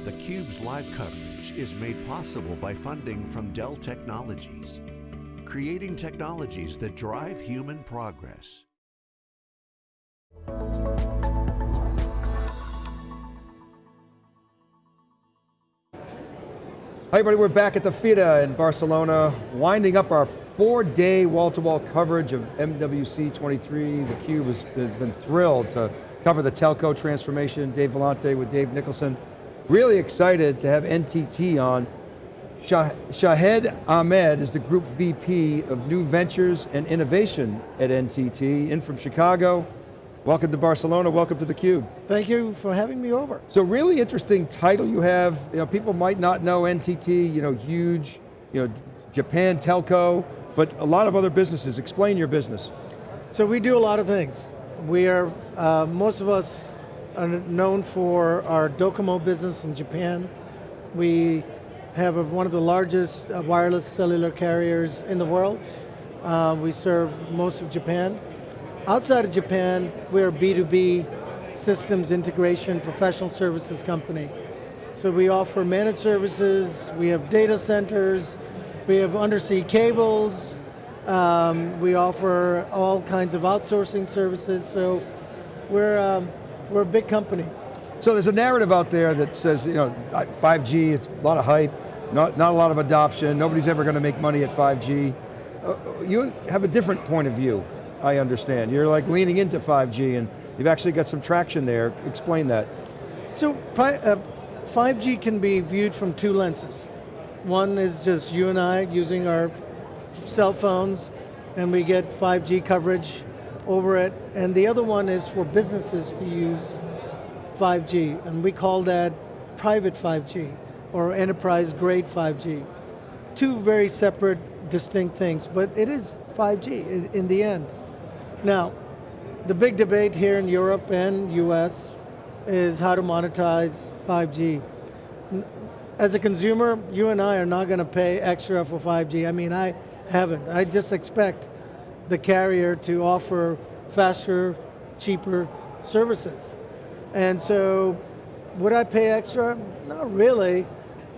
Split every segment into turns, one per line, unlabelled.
theCUBE's live coverage is made possible by funding from Dell Technologies, creating technologies that drive human progress.
Hi everybody, we're back at the Fira in Barcelona, winding up our four-day wall-to-wall coverage of MWC 23. The Cube has been thrilled to cover the telco transformation. Dave Vellante with Dave Nicholson. Really excited to have NTT on. Shah Shahed Ahmed is the Group VP of New Ventures and Innovation at NTT, in from Chicago. Welcome to Barcelona, welcome to theCUBE.
Thank you for having me over.
So really interesting title you have. You know, people might not know NTT, you know, huge, you know, Japan telco, but a lot of other businesses. Explain your business.
So we do a lot of things. We are, uh, most of us are known for our Docomo business in Japan. We have a, one of the largest uh, wireless cellular carriers in the world. Uh, we serve most of Japan. Outside of Japan, we're a B2B systems integration professional services company. So we offer managed services, we have data centers, we have undersea cables, um, we offer all kinds of outsourcing services, so we're, um, we're a big company.
So there's a narrative out there that says, you know, 5G, it's a lot of hype, not, not a lot of adoption, nobody's ever going to make money at 5G. Uh, you have a different point of view. I understand. You're like leaning into 5G and you've actually got some traction there. Explain that.
So, uh, 5G can be viewed from two lenses. One is just you and I using our cell phones and we get 5G coverage over it. And the other one is for businesses to use 5G. And we call that private 5G or enterprise grade 5G. Two very separate, distinct things, but it is 5G in the end. Now, the big debate here in Europe and US is how to monetize 5G. As a consumer, you and I are not going to pay extra for 5G. I mean, I haven't. I just expect the carrier to offer faster, cheaper services. And so, would I pay extra? Not really.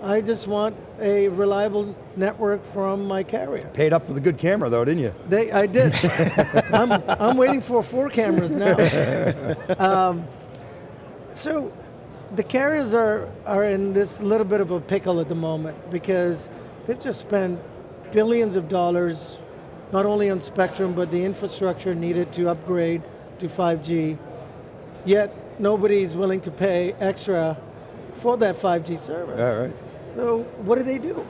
I just want a reliable network from my carrier.
Paid up for the good camera though, didn't you?
They, I did. I'm, I'm waiting for four cameras now. Um, so the carriers are, are in this little bit of a pickle at the moment because they've just spent billions of dollars, not only on spectrum, but the infrastructure needed to upgrade to 5G, yet nobody's willing to pay extra for that 5G service.
All right.
So what do they do?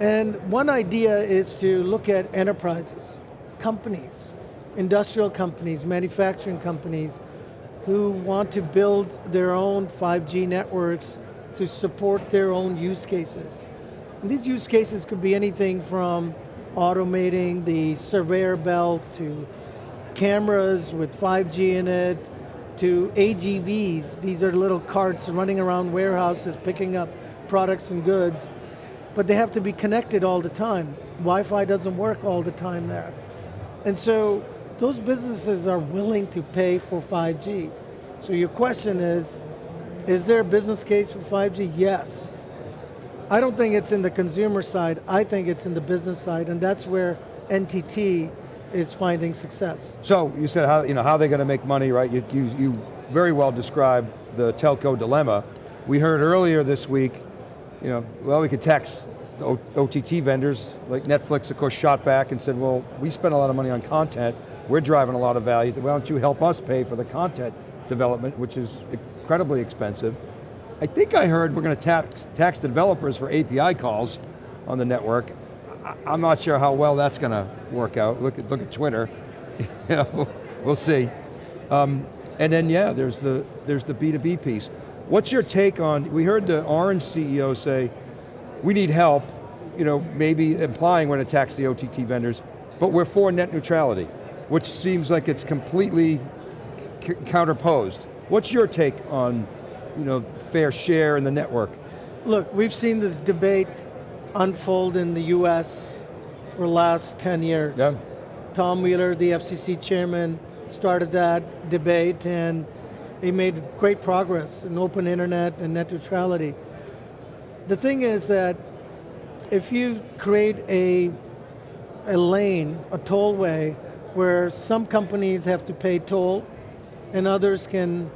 And one idea is to look at enterprises, companies, industrial companies, manufacturing companies, who want to build their own 5G networks to support their own use cases. And these use cases could be anything from automating the conveyor belt to cameras with 5G in it, to AGVs, these are little carts running around warehouses picking up products and goods, but they have to be connected all the time. Wi-Fi doesn't work all the time there. And so those businesses are willing to pay for 5G. So your question is, is there a business case for 5G? Yes. I don't think it's in the consumer side, I think it's in the business side, and that's where NTT is finding success.
So you said how, you know, how they're going to make money, right? You, you, you very well described the telco dilemma. We heard earlier this week you know, well, we could tax OTT vendors, like Netflix, of course, shot back and said, well, we spend a lot of money on content, we're driving a lot of value, why don't you help us pay for the content development, which is incredibly expensive. I think I heard we're going to tax, tax the developers for API calls on the network. I'm not sure how well that's going to work out. Look at, look at Twitter. we'll see. Um, and then yeah, there's the, there's the B2B piece. What's your take on, we heard the Orange CEO say, we need help, you know, maybe implying we're going to tax the OTT vendors, but we're for net neutrality, which seems like it's completely counterposed. What's your take on, you know, fair share in the network?
Look, we've seen this debate unfold in the US for the last 10 years.
Yeah.
Tom Wheeler, the FCC chairman, started that debate and He made great progress in open internet and net neutrality. The thing is that if you create a, a lane, a tollway, where some companies have to pay toll and others can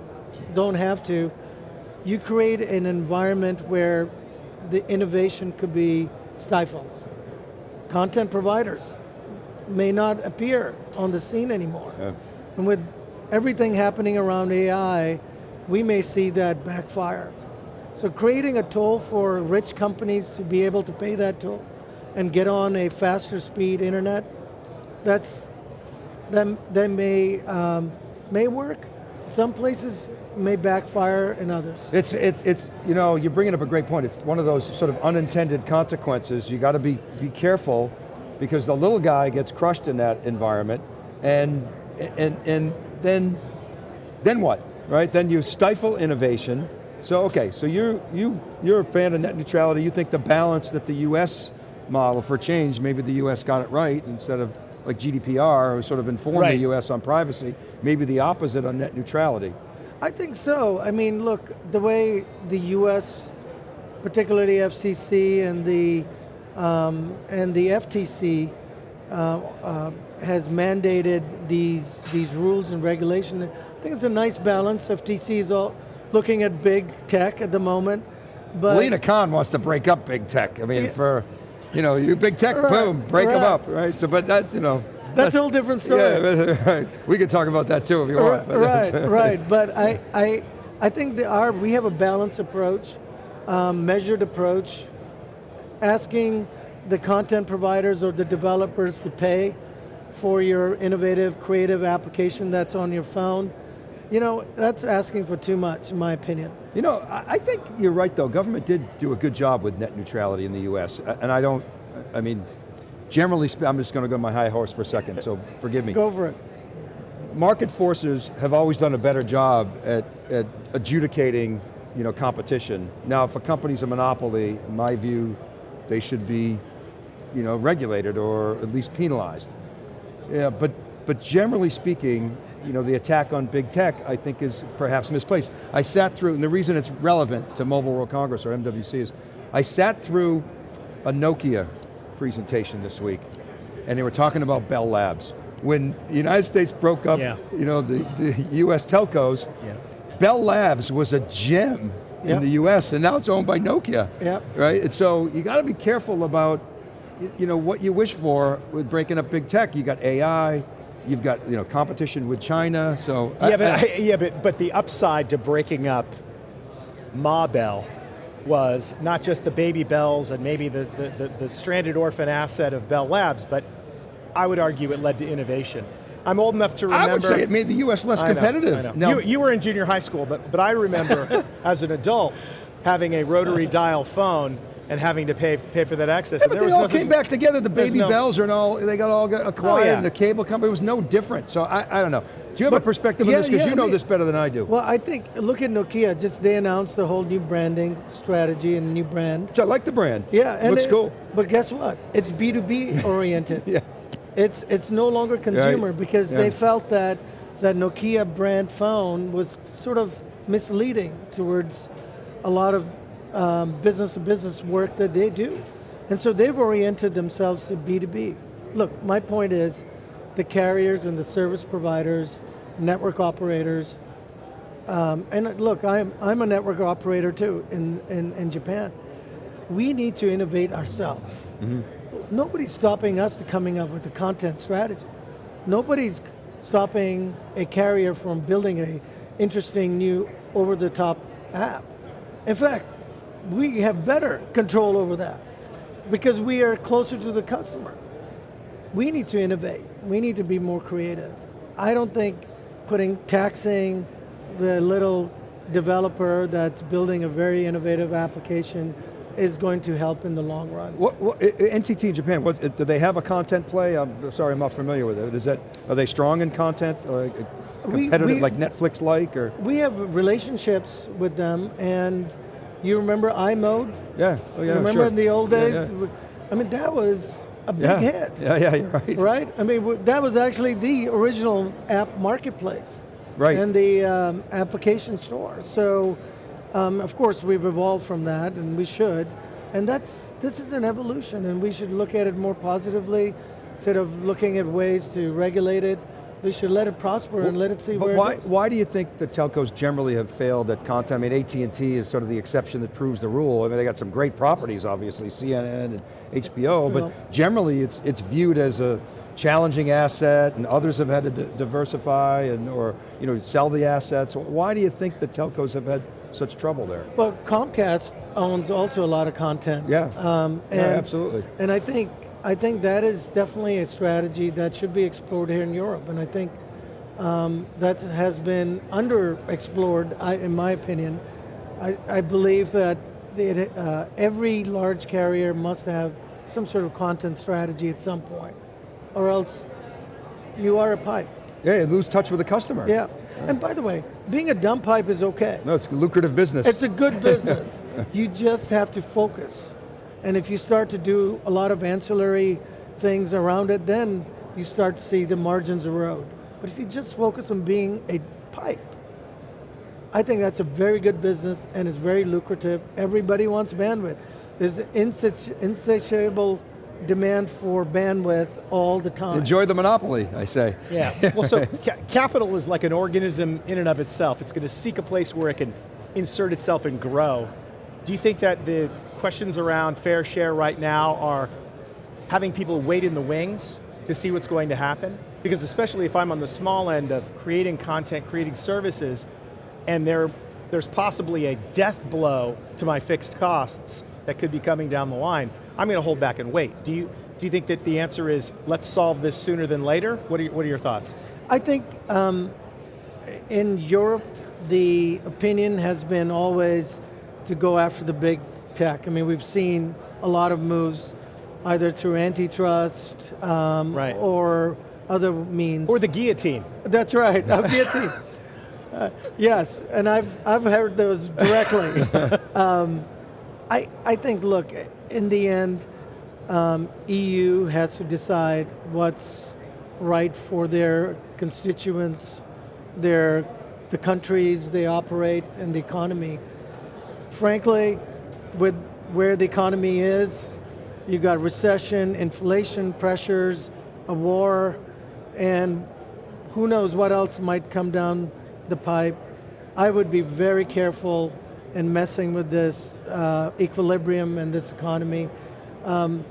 don't have to, you create an environment where the innovation could be stifled. Content providers may not appear on the scene anymore.
Yeah.
And with everything happening around AI, we may see that backfire. So creating a toll for rich companies to be able to pay that toll and get on a faster speed internet, that's, that, that may, um, may work. Some places may backfire in others.
It's, it, it's, you know, you're bringing up a great point. It's one of those sort of unintended consequences. You got to be, be careful because the little guy gets crushed in that environment and, and, and then, then what, right? Then you stifle innovation. So okay, so you're, you, you're a fan of net neutrality. You think the balance that the US model for change, maybe the US got it right instead of like GDPR, or sort of inform
Right.
the US on privacy, maybe the opposite on net neutrality.
I think so. I mean, look, the way the U.S., particularly FCC and the um, and the FTC, uh, uh, has mandated these these rules and regulation. I think it's a nice balance. FTC is all looking at big tech at the moment, but
Lina Khan wants to break up big tech. I mean,
Yeah.
for, you know, you big tech,
Right,
boom, break them
right.
up, right? So, but that, you know.
That's a whole different story.
Yeah, right. We could talk about that too if you want. but
right, right. But I, I, I think there are, we have a balanced approach, um, measured approach, asking the content providers or the developers to pay for your innovative, creative application that's on your phone. You know, that's asking for too much, in my opinion.
You know, I I think you're right though. Government did do a good job with net neutrality in the US. And I don't, I mean, generally, I'm just going to go on my high horse for a second, so forgive me.
Go for it.
market forces have always done a better job at, at adjudicating you know, competition. Now, if a company's a monopoly, in my view, they should be you know, regulated or at least penalized. Yeah, but, but generally speaking, you know, the attack on big tech, I think is perhaps misplaced. I sat through, and the reason it's relevant to Mobile World Congress or MWC is, I sat through a Nokia presentation this week, and they were talking about Bell Labs. When the United States broke up,
Yeah.
you know, the, the US telcos,
Yeah.
Bell Labs was a gem
Yep.
in the US, and now it's owned by Nokia.
Yep.
Right, and so you got to be careful about, you know, what you wish for with breaking up big tech. You got AI, you've got, you know, competition with China, so. I-
Yeah, but,
I-
I- yeah, but, but the upside to breaking up Ma Bell was not just the baby bells and maybe the, the, the, the stranded orphan asset of Bell Labs, but I would argue it led to innovation. I'm old enough to remember.
I would say it made the US less
I
competitive.
Know.
Now,
you, you were in junior high school, but, but I remember as an adult having a rotary dial phone and having to pay, pay for that access.
Yeah, but they all
no
came back together. The baby
no-
bells are and all, they got all got oh, acquired,
Oh, yeah.
and the cable company was no different. So I, I don't know. Do you have a perspective
yeah,
on this? Because
yeah,
you know
I mean-
this better than I do.
Well, I think, look at Nokia, just they announced the whole new branding strategy and new brand.
Which I like the brand.
Yeah, and
Looks
it-
cool.
But guess what? It's B2B oriented.
Yeah.
It's it's no longer consumer because
Yeah.
they felt that that Nokia brand phone was sort of misleading towards a lot of um, business to business work that they do, and so they've oriented themselves to B2B. Look, my point is, the carriers and the service providers, network operators, um, and look, I'm I'm a network operator too in in, in Japan. We need to innovate ourselves nobody's stopping us to coming up with a content strategy. Nobody's stopping a carrier from building a interesting new over-the-top app. In fact, we have better control over that because we are closer to the customer. We need to innovate. We need to be more creative. I don't think putting taxing the little developer that's building a very innovative application is going to help in the long run.
What, what, I- I- NTT in Japan, what, eh, do they have a content play? I'm sorry, I'm not familiar with it. Is that, are they strong in content? Or uh,
We-
competitive,
we-
like Netflix-like, or?
We have relationships with them, and you remember i-mode?
Yeah, oh yeah,
remember
sure.
in the old days?
yeah.
I mean, that was a big
Yeah,
hit,
yeah, yeah, you're right.
right? I mean, that was actually the original app marketplace.
Right.
and the um, application store. So, um, of course, we've evolved from that, and we should. And that's this is an evolution, and we should look at it more positively instead of looking at ways to regulate it. We should let it prosper and let it see
But
where
why, why do you think the telcos generally have failed at content? I mean, AT&T is sort of the exception that proves the rule. I mean, they got some great properties, obviously, CNN and HBO, but generally it's, it's viewed as a challenging asset and others have had to diversify and, or, you know, sell the assets. Why do you think the telcos have had such trouble there?
Well, Comcast owns also a lot of content.
Yeah.
Um,
Yeah, absolutely.
And I think I think that is definitely a strategy that should be explored here in Europe, and I think um, that has been underexplored, I, in my opinion. I, I believe that the, uh, every large carrier must have some sort of content strategy at some point, or else you are a pipe.
Yeah, you lose touch with the customer.
Yeah. And by the way, being a dumb pipe is okay.
No, it's a lucrative business.
It's a good business. you just have to focus. And if you start to do a lot of ancillary things around it, then you start to see the margins erode. But if you just focus on being a pipe, I think that's a very good business and it's very lucrative. Everybody wants bandwidth. There's insati- insatiable demand for bandwidth all the time.
Enjoy the monopoly, I say.
Yeah, well so ca capital is like an organism in and of itself. It's going to seek a place where it can insert itself and grow. Do you think that the questions around fair share right now are having people wait in the wings to see what's going to happen? Because especially if I'm on the small end of creating content, creating services, and there, there's possibly a death blow to my fixed costs that could be coming down the line, I'm going to hold back and wait. Do you, do you think that the answer is, let's solve this sooner than later? What are, what are your thoughts?
I think um, in Europe, the opinion has been always to go after the big tech. I mean, we've seen a lot of moves either through antitrust um,
Right.
or other means.
Or the guillotine.
That's right, a guillotine. Uh, yes, and I've, I've heard those directly. um, I, I think, look, in the end, um, EU has to decide what's right for their constituents, their, the countries they operate, and the economy. Frankly, with where the economy is, you've got recession, inflation pressures, a war, and who knows what else might come down the pipe. I would be very careful in messing with this uh, equilibrium and this economy um,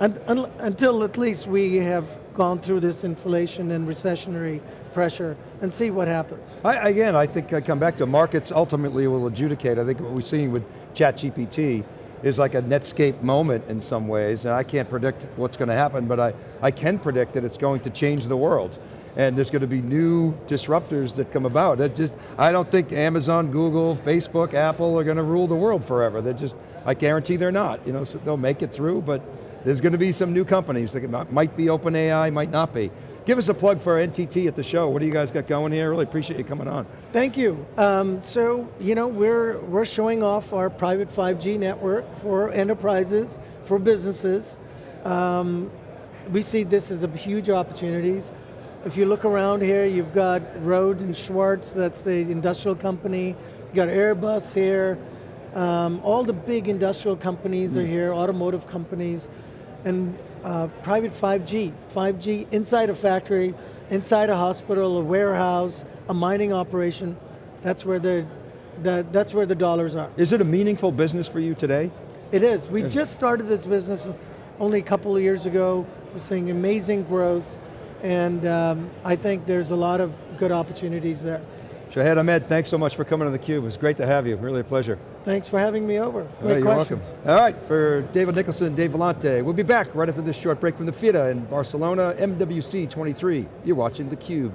un- un- until at least we have gone through this inflation and recessionary pressure and see what happens.
I, again, I think I come back to markets ultimately will adjudicate. I think what we're seeing with ChatGPT is like a Netscape moment in some ways, and I can't predict what's going to happen, but I, I can predict that it's going to change the world. And there's going to be new disruptors that come about. That just, I don't think Amazon, Google, Facebook, Apple are going to rule the world forever. They're just, I guarantee they're not. You know, so they'll make it through, but there's going to be some new companies that might be OpenAI, might not be. Give us a plug for NTT at the show. What do you guys got going here? Really appreciate you coming on.
Thank you. Um, so, you know, we're, we're showing off our private 5G network for enterprises, for businesses. Um, we see this as a huge opportunities. If you look around here, you've got Rohde and Schwarz, that's the industrial company. You've got Airbus here. Um, all the big industrial companies are here, automotive companies, and uh, private 5G. 5G inside a factory, inside a hospital, a warehouse, a mining operation. That's where the, the that's where the dollars are.
Is it a meaningful business for you today?
It is. We just started this business only a couple of years ago. We're seeing amazing growth, and um, I think there's a lot of good opportunities there.
Shahed Ahmed, thanks so much for coming to theCUBE. It was great to have you, really a pleasure.
Thanks for having me over. Great
right, you're
questions.
welcome. All right, for David Nicholson and Dave Vellante, we'll be back right after this short break from the Fira in Barcelona, MWC 23. You're watching theCUBE.